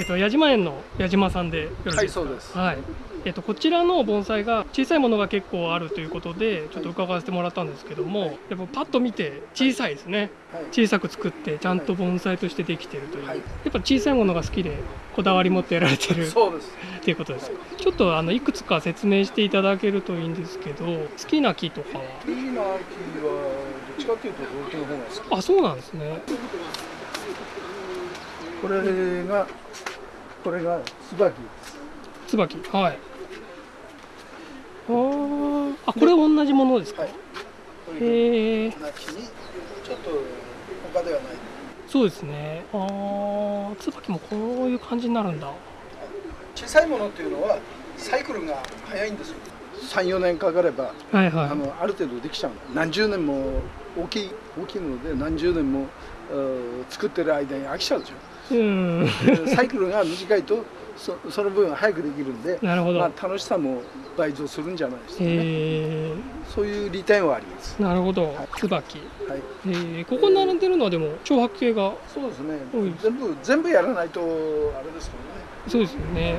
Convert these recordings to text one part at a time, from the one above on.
えっと矢島園の矢島さんでよろしいはいですか？そうですはい。えっとこちらの盆栽が小さいものが結構あるということでちょっと伺わせてもらったんですけども、やっぱパッと見て小さいですね。はい小さく作ってちゃんと盆栽としてできてるという。はいやっぱ小さいものが好きでこだわり持ってやられてるそうですっていうことですか？ちょっとあのいくつか説明していただけるといいんですけど、好きな木とかは？いいな木はどっちかっていうと動機の方が好き？あ、そうなんですね。これがこれが椿椿。はい。あこれ同じものですか？はいへえ。ちょっと他ではないそうですね。ああ、椿もこういう感じになるんだ。小さいものっていうのはサイクルが早いんですよ34年かかればはいはい。あのある程度できちゃうの何十年も大きい大きいもので何十年もうん作ってる間に飽きちゃうでしょサイクルが短いとそその分早くできるんでなるほど。まあ、楽しさも倍増するんじゃないですかね、へえ。そういう利点はあります、なるほど。はい。椿。はい、ええ、ここに並んでるのはでも長白系が。そうですね。全部全部やらないとあれですけどね。そうですよね。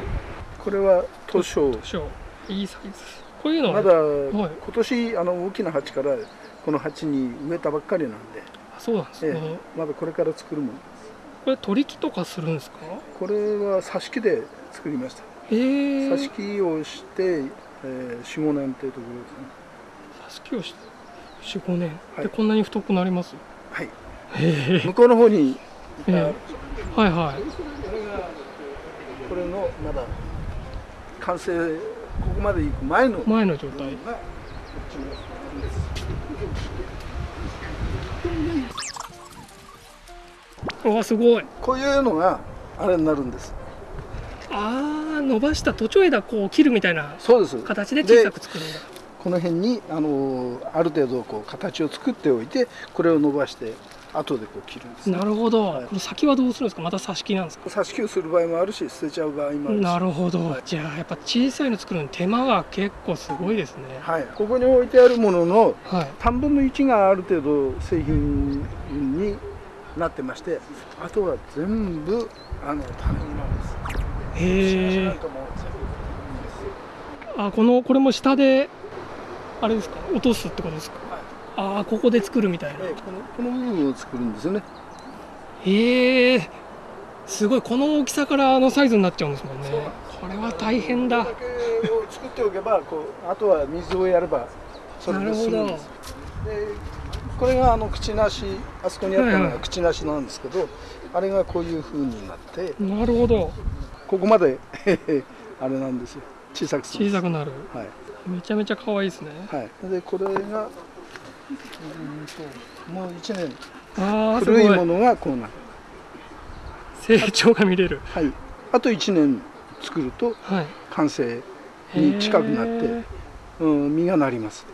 これは図書。小いいサイズ。こういうのは。まだはい。今年あの大きな鉢からこの鉢に植えたばっかりなんで、あそうなんですえね。えまだこれから作るものこれ取り木とかするんですか？これは挿し木で作りましたええ。挿し木をして、えー、45年っていうところですね挿し木をして四五年はいでこんなに太くなります？はいへえ。向こうの方にえはいはい。これがこれのまだ完成ここまで行く前の前の状態。がこっちのですわすごい。こういうのがあれになるんです。ああ伸ばした途中枝こう切るみたいな形で小さく作るんだ。この辺にあのある程度こう形を作っておいてこれを伸ばして後でこう切るんです、なるほど、はい。これ先はどうするんですか？また挿し木なんですか？挿し木をする場合もあるし捨てちゃう場合もあるし。なるほど、はい。じゃあやっぱ小さいの作るのに手間が結構すごいですね。はい、ここに置いてあるもののはい。3分の1がある程度製品になってましてあとは全部あの種木なんです。へえあこのこれも下であれですか？落とすってことですか？はい。ああここで作るみたいな。ええこのこの部分を作るんですよね。へえすごい。この大きさからあのサイズになっちゃうんですもんね。これは大変だ。これだけを作っておけばこうあとは水をやればそれで済むんですでこれがあの口なしあそこにあったのはいはいが口なしなんですけど、あれがこういう風になってなるほど。ここまで あれなんですよ。小さくする。小さくなる。はい。めちゃめちゃ可愛いですね。はい、でこれがうーんともう1年。あ古いものがこうなる、成長が見れる。はい、あと1年作るとはい。完成に近くなってへー、うん、実がなります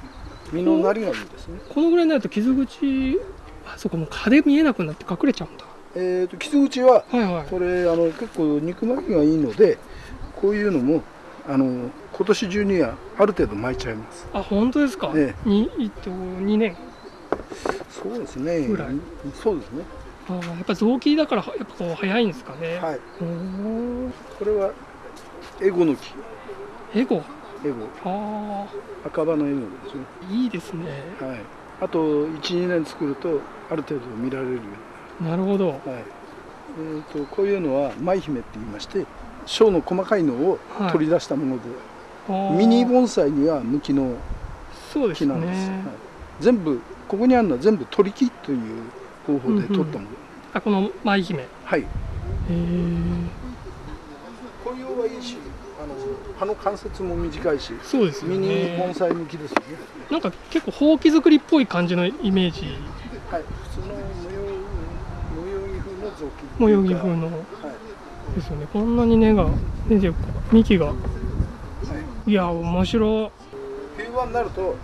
実のなりがいいですね。このぐらいになると傷口あそこもう蚊で見えなくなって隠れちゃうんだ。えー、と傷口ははいはいこれあの結構肉巻きがいいのでこういうのもあの今年中にはある程度巻いちゃいます。あ本当ですか、えにえっと2年？そうですね。ぐらい？そうですね。あーやっぱ臓器だからやっぱこう早いんですかね、はい。これはエゴの木。エゴ？エゴあ赤羽のエゴですね。あいいですね。はい、あと12年作るとある程度見られるよなる。ほど。はい。えー、とこういうのは舞姫って言いまして小の細かいのをはい。取り出したもので、あー。ミニ盆栽には向きのそうです木なんです、ね、はい、全部ここにあるのは全部取り木という方法で取ったもの、あこの舞姫。へはい。え紅葉はいいしあの葉の関節も短いしそうですよミニ盆ね栽向きですよね。なんか結構ほうき作りっぽい感じのイメージ。はい。普通の模様模様着風の造形模様着風の。はい。ですよね。こんなに根が出てる幹が。はい。いや面白冬場になると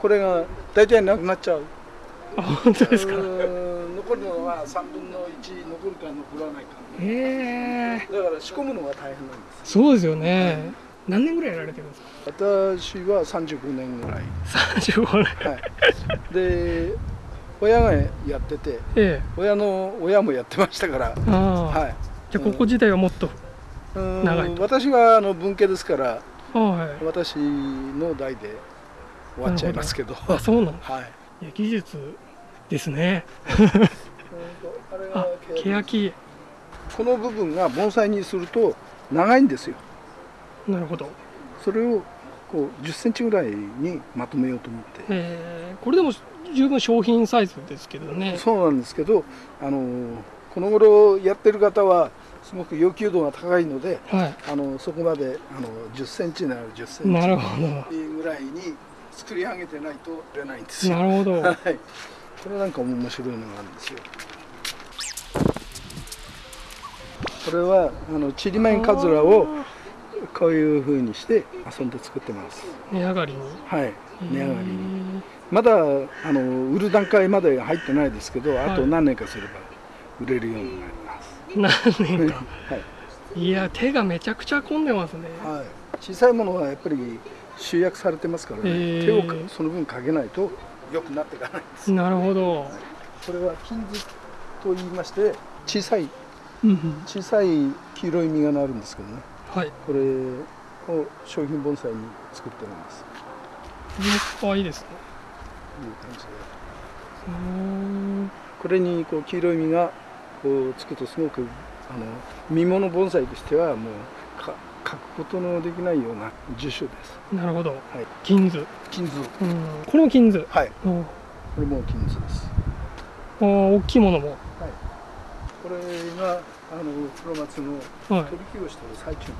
これが大体なくなっちゃう。いあ本当ですか？残るのは3分の1残るか残らないか。へえだから仕込むのが大変なんですそうですよね何年ぐらいやられてるんですか？私は35年ぐらい。35年。はい。で親がやっててええ。親の親もやってましたからはい。じゃあここ自体はもっと、うん。長いと。私はあの文系ですからはい。私の代で終わっちゃいますけど。あそうなんだ はい。いや技術ですね。あれあが欅この部分が盆栽にすると長いんですよなるほど。それをこう10センチぐらいにまとめようと思って。え。ーこれでも十分商品サイズですけどね。そうなんですけどあのこの頃やってる方はすごく要求度が高いのではあのそこまであの10センチなら10センチぐらいに作り上げてないと売れないんですよ。なるほど。はい。これなんか面白いのがあるんですよ。これはあのちりめんかずらをこういう風にして遊んで作ってます。値上がりにはい。値上がりに。にまだあの売る段階まで入ってないですけど、あとはい何年かすれば売れるようになります。何年か はい。いや手がめちゃくちゃ込んでますねはい。小さいものはやっぱり集約されてますからね。手をかその分かけないと良くなっていかないんです。なるほどこれは金図と言いまして小さいうんうん小さい黄色い実がなるんですけどねはい。これを商品盆栽に作ってるんです。可愛いですね。いう感じで。これにこう黄色い実がこうつくとすごくあの見物盆栽としてはもうか書くことのできないような樹種です。なるほど。はい。金図。金図。うん。これも金図。はい。おこれも金図です。あ大きいものも。はいこれがあの黒松のはい。取り木をしている最中に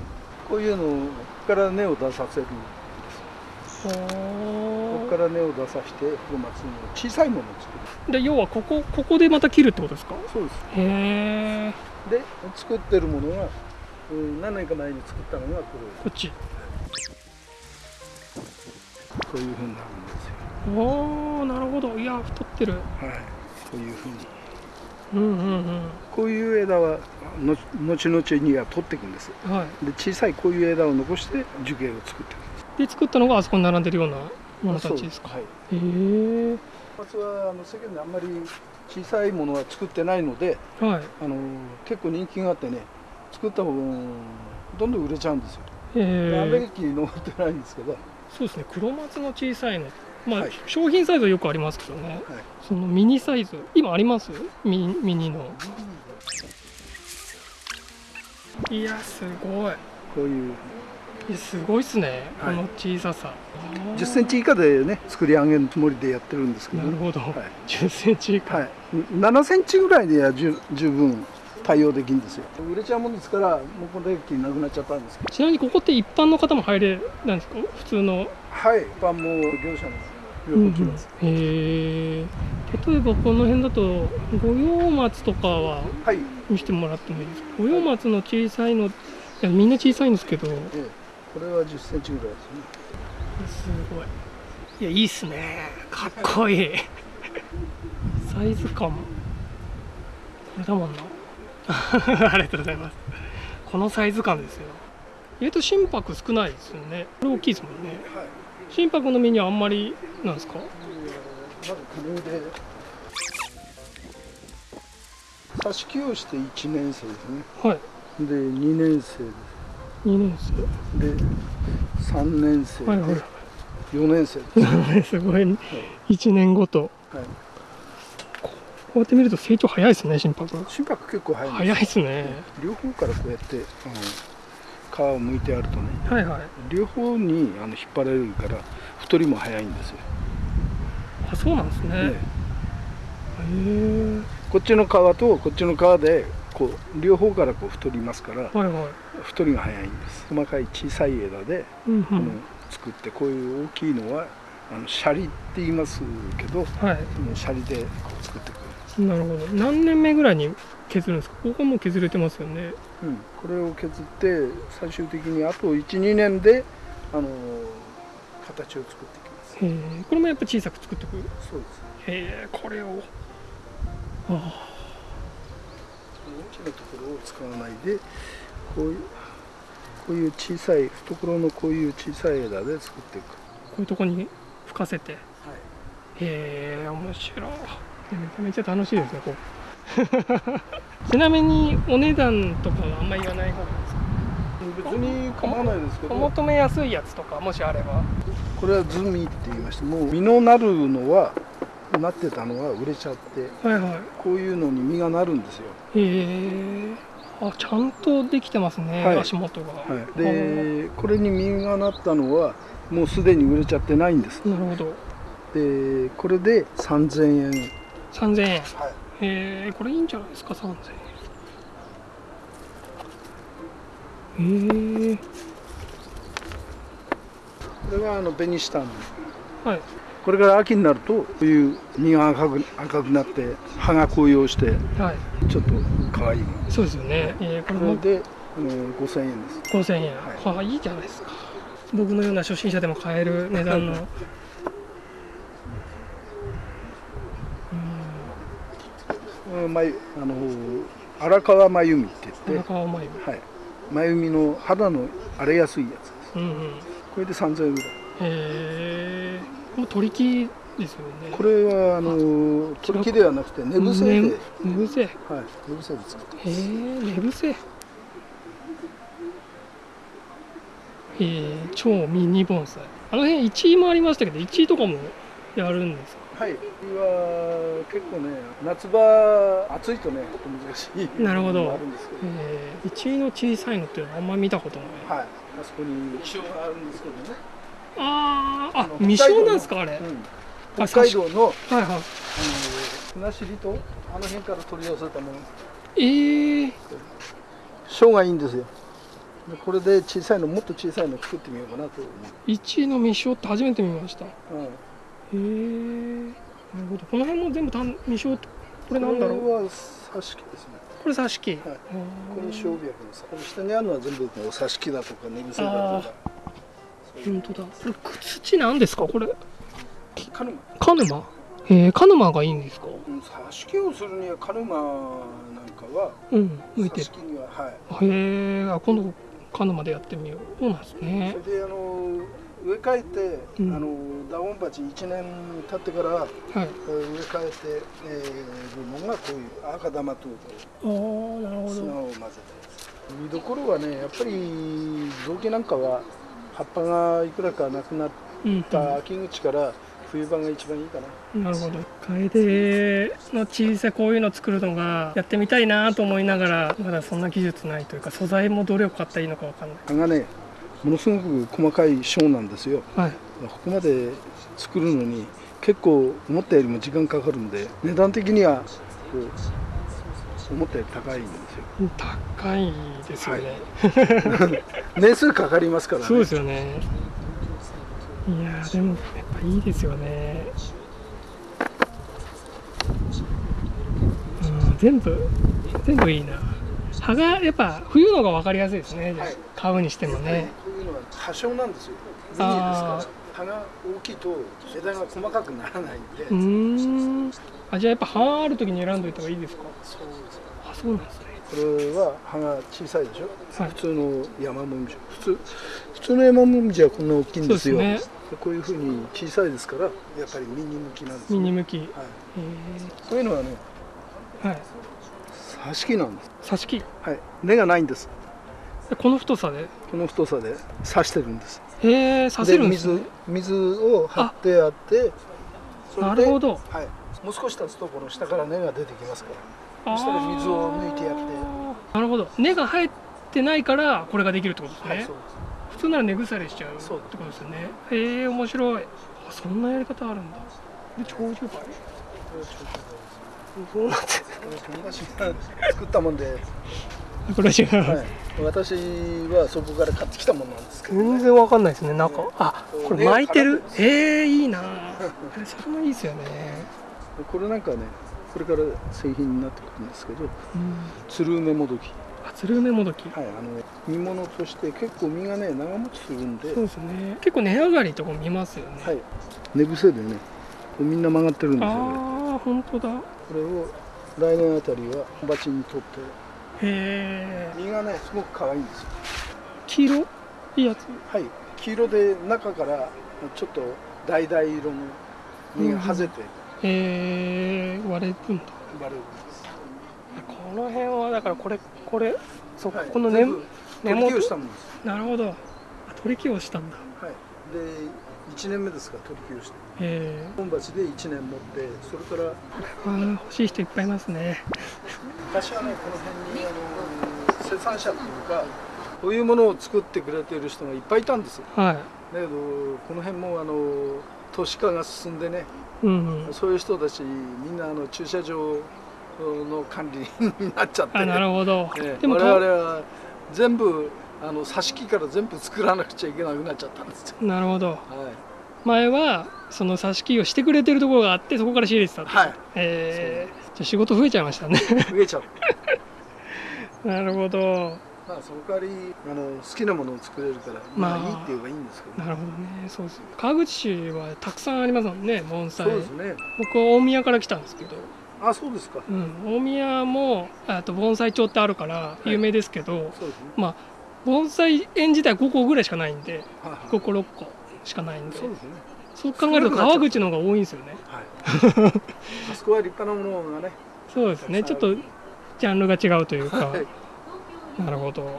こういうのから根を出させるここから根を出させて黒松の小さいものを作る。で要はここここでまた切るってことですか？そうです。へえで作ってるものが、うん、何年か前に作ったのがここっち。れこういうふうになるんですよ。おおなるほど。いや太ってる。はい。こういうふうにうんうんこういう枝はの後々には取っていくんです。うんはい。で小さいこういう枝を残して樹形を作っていくんで作ったのがあそこに並んでるようなものたちですか？はいへえ。松はあの世間であんまり小さいものは作ってないのではい。あの結構人気があってね作った分どんどん売れちゃうんですよ、へであんまりえ駅残ってないんですけど、はい、そうですね。黒松の小さいのまあ、はい。商品サイズはよくありますけどね。そのミニサイズ今あります？ミミニの。いやすごい。こういう。すごいっすね、はい。この小ささ。10センチ以下でね作り上げるつもりでやってるんですけどね、なるほど、はい。10センチ以下、はい、7センチぐらいでは十十分対応できるんですよ。売れちゃうもんですからもうこの駅なくなっちゃったんですけど。ちなみにここって一般の方も入れなんですか？普通の。はい。一般も業者のます、へえ例えばこの辺だと五葉松とかははい、見せてもらってもいいですか？五葉松の小さいのいやみんな小さいんですけど。すええ、これは10センチぐらいですね。ごい。いやいいっすね。かっこいい。サイズ感も。これだもんな。ありがとうございます。このサイズ感ですよ。意外と心拍少ないですよね。これ大きいですもんね。はい心拍の目にはあんまりなんですか？まずこれで挿し木をして1年生ですね。はい。で2年生で2年生。すで3年生で、はいはい4年生です、すごい。1年ごと。はい、こうやって見ると成長早いですね心拍。心拍結構早いんです早いですね。両方からこうやってあの皮を剥いてあるとねはいはい。両方にあの引っ張られるから太りも早いんですよ、あそうなんですね。へねえ。こっちの皮とこっちの皮でこう両方からこう太りますからはいはい。太りが早いんです。細かい小さい枝で、うんうん。あの作ってこういう大きいのはあのシャリって言いますけどはい。そのシャリでこう作ってくるなるほど。何年目ぐらいに削るんですか？ここも削れてますよね。うん、これを削って最終的にあと12年であの形を作っていきます。へえ。これもやっぱ小さく作っていくへそうです。えこれを。あ大きなところを使わないでこういうこういう小さい懐のこういう小さい枝で作っていく。こういうとこに吹かせて。へはい。え面白いめちゃめちゃ楽しいですねこ ちなみにお値段とかはあんまり言わない方がいいですか？別に構わないですけおど求めやすいやつとかもしあれば。これはズミって言いましてもう実のなるのはなってたのは売れちゃって。はいはい。こういうのに実がなるんですよ、へえ。あちゃんとできてますね、はい。足元が、はい、でこれに実がなったのはもうすでに売れちゃってないんです。なるほど。でこれで3000円3000円。はい。へえこれいいんじゃないですか？3000円。へえこれがあのベニシタン。はい。これから秋になるとこういう実が赤く赤くなって葉が紅葉してはい。ちょっと可愛い。そうですよね、えーこれもこれで、えー5000円です。5000円、ははあいいじゃないですか。僕のような初心者でも買える値段の うんまゆあの荒川真由美ってうん言って、荒川眉はい、真由美の肌の荒れやすいやつです。うんうん。これで3000円ぐらい。へえもう取り木ですよね。これはあの取り木ではなくて寝伏せで、ね寝伏せ。へはい、寝伏せで作ってえ寝伏せ。へえ超ミニ盆栽。あの辺1位もありましたけど1位とかもやるんですか？はい、は結構ね夏場暑い。とねと難しい。なるほどのもあるんですけどえー、1位の小さい。のってい。うのはあんま見たことない。はい、あそこに気象があるんですけどね、あーああ未生なんですかあれ、うん、北海道のはい。はい。あの船尻とあの辺から取り寄せたものえー、小がい。い。んですよこれで小さい。のもっと小さい。の作ってみようかなと思1位の未生って初めて見ましたう、うん、えー、なるほど。この辺も全部たん未生ってこれなんだろう？これは挿し木ですね。これ挿し木、はい。これ小白のさこの下にあるのは全部こう挿し木だとか寝伏せだとか。本当だ。これ土なんですか？これ。カヌマ。カヌマ？えー、カヌマがいいんですか？うん挿し木をするにはカヌマなんかはうん向いてる。挿し木にははい。へえー、あ今度カヌマでやってみよう。そうなんですね。それであの植え替えて、うん。あのダウン鉢1年経ってからはい。えー植え替えて、えー、るのがこういう赤玉とあーなるほど。砂を混ぜたやつ。見どころはねやっぱり雑木なんかは葉っぱがいくらかなくなっうん、た秋口から冬場が一番いいかな、なるほど。楓の小さいこういうの作るのがやってみたいなと思いながらまだそんな技術ないというか素材もどれを買ったらいいのかわかんない。葉がねものすごく細かい小なんですよ。はい。ここまで作るのに結構思ったよりも時間かかるんで値段的には思ったより高いんですよ。高いですよね、年数かかりますからね。そうですよね。いやーでもやっぱいいですよね。うん全部全部いいな。葉がやっぱ冬のが分かりやすいですね、はい。買うにしてもね。こういうのは多少なんですよ。ミニですから。あ葉が大きいと枝が細かくならないんで、あじゃあやっぱ葉ある時に選んどいた方がいいですか？そうですあそうなんですね。これは葉が小さいでしょ、はい。普通の山もみじ普通普通の山もみじはこんな大きいんですよ。そうですね。こういうふうに小さいですからやっぱりミニ向きなんですよ。ミニ向き。へはい、えこういうのはねはい。挿し木なんです。挿し木。はい。根がないんです。でこの太さで？この太さで刺してるんです。へえ刺せるんですね。水水を張ってあってなるほど。はい、もう少し経つとこの下から根が出てきますから。あーそしたら水を抜いてやって。なるほど。根が生えてないからこれができるってことですね、はいす。普通なら根腐れしちゃうってことですよね。へえ面白い。あそんなやり方あるんだ。で長寿梅そうなんですこれ友達が作ったもんで、これ違う、はい、私はそこから買ってきたものなんですけど、全然わかんないですね中。あこれ巻いてる？ええいいな。え それもいいですよね。これなんかねこれから製品になってくるんですけどうん。鶴梅もどき、あつる梅もどき。はい、あの煮物として結構実がね長持ちするんで、そうですね。結構値上がりとか見ますよね、はい、寝伏せでねみんな曲がってるんですよこああ本当だ。これを来年あたりは鉢に取ってえ実がねすごく可愛いんですよ。黄色？いいやつ？はい。黄色で中からちょっと橙色の実が外れてへえ割れるんだ。バレるんです。この辺はだからこれこれ？そはい。この根木をし元たものです。なるほど。あ取り木をしたんだ。はい。で1年目ですから取り木をして。え本鉢で1年持ってそれからえー、欲しい人いっぱいいますね昔はねこの辺にあの生産者っていうかこういうものを作ってくれている人がいっぱいいたんですよ。はだけどこの辺もあの都市化が進んでねいうんうん。そういう人たちみんなあの駐車場の管理になっちゃってあなるほど、ええでも我々は全部あの挿し木から全部作らなくちゃいけなくなっちゃったんですよ。なるほど。はい、前はその挿し木をしてくれてるところがあってそこから仕入れてたと？はい、え。ー、じゃあ仕事増えちゃいましたね。増えちゃなるほど。まあその代わりあの好きなものを作れるから、まあまあいいって言えばいいんですけど、なるほどね。そうです。川口市はたくさんありますもんね盆栽。そうですね。僕は大宮から来たんですけど、あ、そうですか。うん、大宮もあと盆栽町ってあるから有名ですけど、そうですね。まあ盆栽園自体5個ぐらいしかないんではいはい。5個6個しかないんで。そうですね。そう考えると川口の方が多いんですよね。はい。あそこは立派なものがね。そうですね。ちょっとジャンルが違うというか、はい。なるほど。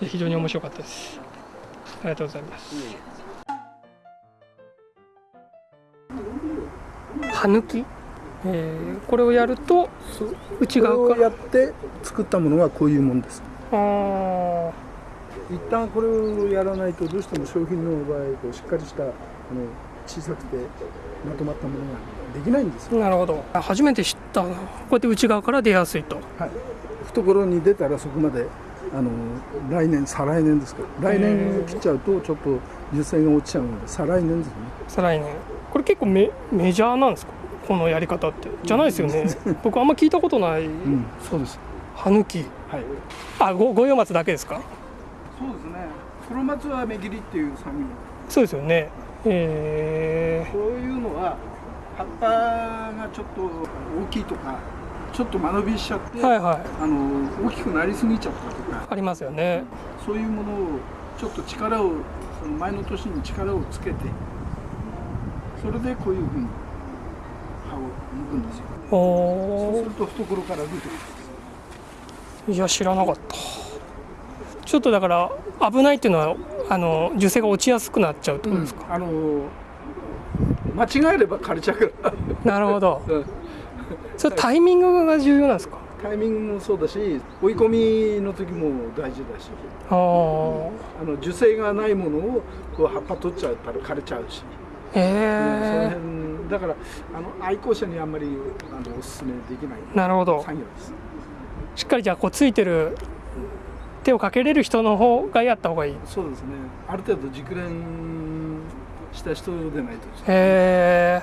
非常に面白かったです。ありがとうございます。葉抜き、えーこれをやると内側から？やって作ったものはこういうもんです。あー一旦これをやらないとどうしても商品の場合こうしっかりしたあの小さくてまとまったものができないんですよ、なるほど。あ初めて知ったなこうやって内側から出やすいと。はい、懐に出たらそこまであの来年再来年ですけど来年切っちゃうとちょっと樹勢が落ちちゃうので再来年ですね。再来年。これ結構メメジャーなんですか？このやり方って。じゃないですよね。僕あんま聞いたことない。うん。そうです。葉抜きはい。あご五葉松だけですか？そうですね。黒松は目切りっていう作業そうですよね。えこういうのは葉っぱがちょっと大きいとかちょっと間延びしちゃって、ー、はいはい。あの大きくなりすぎちゃったとかありますよね。そういうものをちょっと力をその前の年に力をつけてそれでこういうふうに葉を抜くんですよ。そうおすると懐から出てくる。ーいや知らなかったちょっとだから危ないっていうのはあの樹勢が落ちやすくなっちゃうってことですか、あの間違えれば枯れちゃうから。なるほど。うん。それタイミングが重要なんですか？タイミングもそうだし追い込みの時も大事だし。あー。あの樹勢がないものをこう葉っぱ取っちゃったら枯れちゃうし、へうんそのえ辺だからあの愛好者にあんまりあのおすすめできない。なるほど。作業です。しっかりじゃあこうついてる手をかけれる人の方がやった方がいい。そうですね。ある程度熟練した人でないとへ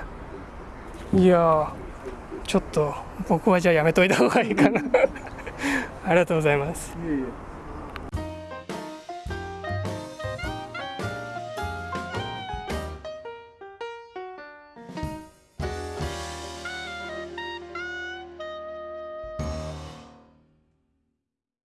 え。いやーちょっと僕はじゃあやめといた方がいいかな。ありがとうございます。いえいえ